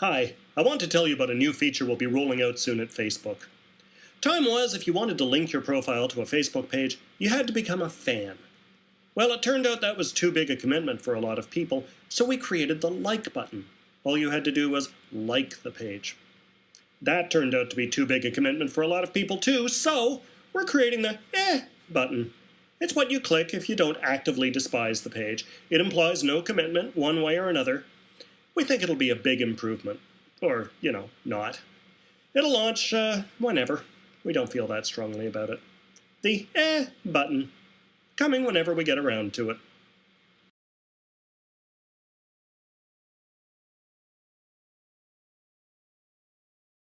Hi, I want to tell you about a new feature we'll be rolling out soon at Facebook. Time was, if you wanted to link your profile to a Facebook page, you had to become a fan. Well, it turned out that was too big a commitment for a lot of people, so we created the like button. All you had to do was like the page. That turned out to be too big a commitment for a lot of people too, so we're creating the eh button. It's what you click if you don't actively despise the page. It implies no commitment one way or another, we think it'll be a big improvement. Or, you know, not. It'll launch uh, whenever. We don't feel that strongly about it. The eh button. Coming whenever we get around to it.